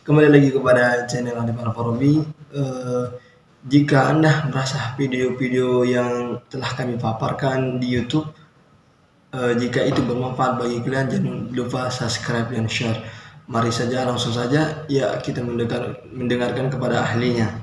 Kembali lagi kepada channel Andi Alfarobi. Eh, jika Anda merasa video-video yang telah kami paparkan di YouTube, eh, jika itu bermanfaat bagi kalian, jangan lupa subscribe dan share. Mari saja langsung saja, ya kita mendengar, mendengarkan kepada ahlinya.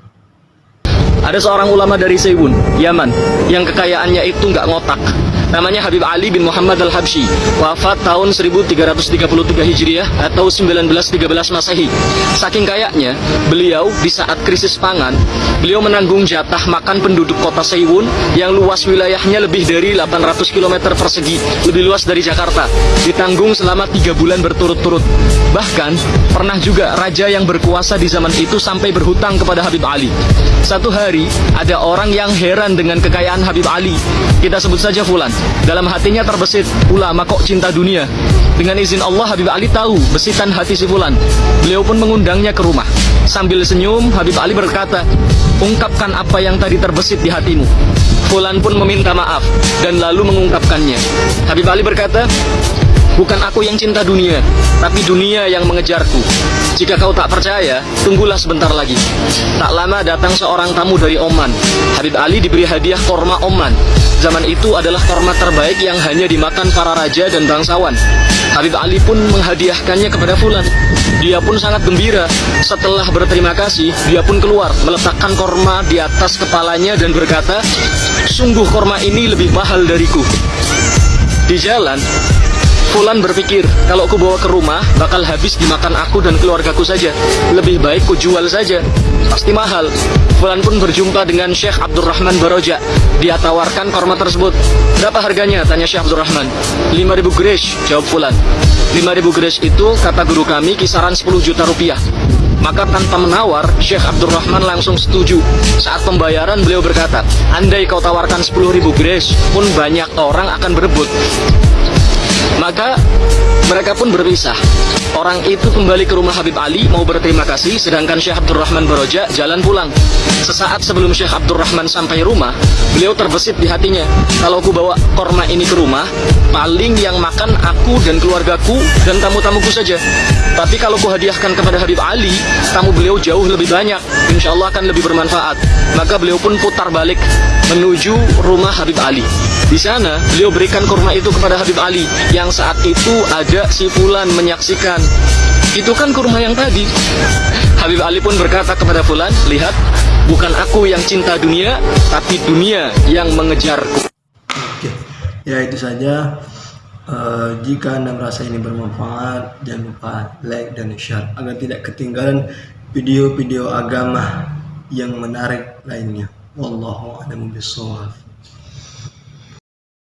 Ada seorang ulama dari Sewun, Yaman, yang kekayaannya itu nggak ngotak. Namanya Habib Ali bin Muhammad Al-Habsyi, wafat tahun 1333 Hijriah atau 1913 Masehi. Saking kayaknya, beliau di saat krisis pangan, beliau menanggung jatah makan penduduk kota Sewun yang luas wilayahnya lebih dari 800 km persegi, lebih luas dari Jakarta. Ditanggung selama tiga bulan berturut-turut. Bahkan, pernah juga raja yang berkuasa di zaman itu sampai berhutang kepada Habib Ali. Satu hari, ada orang yang heran dengan kekayaan Habib Ali. Kita sebut saja Fulan. Dalam hatinya terbesit, ulama kok cinta dunia. Dengan izin Allah, Habib Ali tahu besitan hati si Fulan. Beliau pun mengundangnya ke rumah. Sambil senyum, Habib Ali berkata, ungkapkan apa yang tadi terbesit di hatimu. Fulan pun meminta maaf dan lalu mengungkapkannya. Habib Ali berkata, Bukan aku yang cinta dunia, tapi dunia yang mengejarku. Jika kau tak percaya, tunggulah sebentar lagi. Tak lama datang seorang tamu dari Oman. Habib Ali diberi hadiah korma Oman. Zaman itu adalah korma terbaik yang hanya dimakan para raja dan bangsawan. Habib Ali pun menghadiahkannya kepada Fulan. Dia pun sangat gembira. Setelah berterima kasih, dia pun keluar, meletakkan korma di atas kepalanya dan berkata, Sungguh korma ini lebih mahal dariku. Di jalan, Fulan berpikir, kalau aku bawa ke rumah, bakal habis dimakan aku dan keluargaku saja. Lebih baik ku jual saja. Pasti mahal. Fulan pun berjumpa dengan Syekh Abdurrahman Baroja. Dia tawarkan korma tersebut. Berapa harganya? Tanya Syekh Abdurrahman. 5000 gresh, jawab Fulan. 5000 gresh itu, kata guru kami, kisaran 10 juta rupiah. Maka tanpa menawar, Syekh Abdurrahman langsung setuju. Saat pembayaran beliau berkata, Andai kau tawarkan 10.000 gresh, pun banyak orang akan berebut. Maka mereka pun berpisah. Orang itu kembali ke rumah Habib Ali mau berterima kasih, sedangkan Syekh Abdurrahman Baroja jalan pulang. Sesaat sebelum Syekh Abdurrahman sampai rumah, beliau terbesit di hatinya. Kalau aku bawa korma ini ke rumah, paling yang makan aku dan keluargaku dan tamu-tamuku saja. Tapi kalau ku hadiahkan kepada Habib Ali, tamu beliau jauh lebih banyak. Insya Allah akan lebih bermanfaat. Maka beliau pun putar balik menuju rumah Habib Ali. Di sana, beliau berikan kurma itu kepada Habib Ali, yang saat itu ada si Fulan menyaksikan. Itu kan kurma yang tadi. Habib Ali pun berkata kepada Fulan, lihat, bukan aku yang cinta dunia, tapi dunia yang mengejarku. Oke, ya itu saja. Uh, jika Anda merasa ini bermanfaat, jangan lupa like dan share agar tidak ketinggalan video-video agama yang menarik lainnya. Wallahu a'lam bishawab.